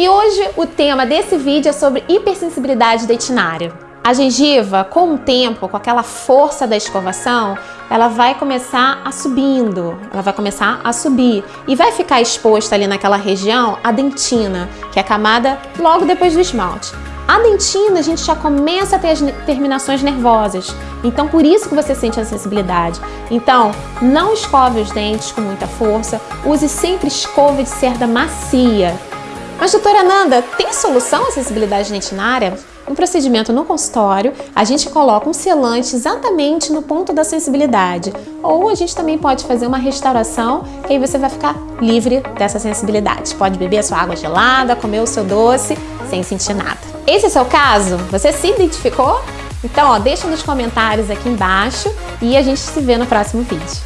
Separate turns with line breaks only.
E hoje o tema desse vídeo é sobre hipersensibilidade dentinária. A gengiva, com o tempo, com aquela força da escovação, ela vai começar a subindo, ela vai começar a subir e vai ficar exposta ali naquela região a dentina, que é a camada logo depois do esmalte. A dentina, a gente já começa a ter as terminações nervosas, então por isso que você sente a sensibilidade. Então, não escove os dentes com muita força, use sempre escova de cerda macia. Mas doutora Nanda, tem solução à sensibilidade dentinária? Um procedimento no consultório, a gente coloca um selante exatamente no ponto da sensibilidade. Ou a gente também pode fazer uma restauração, que aí você vai ficar livre dessa sensibilidade. Pode beber a sua água gelada, comer o seu doce, sem sentir nada. Esse é o seu caso? Você se identificou? Então, ó, deixa nos comentários aqui embaixo e a gente se vê no próximo vídeo.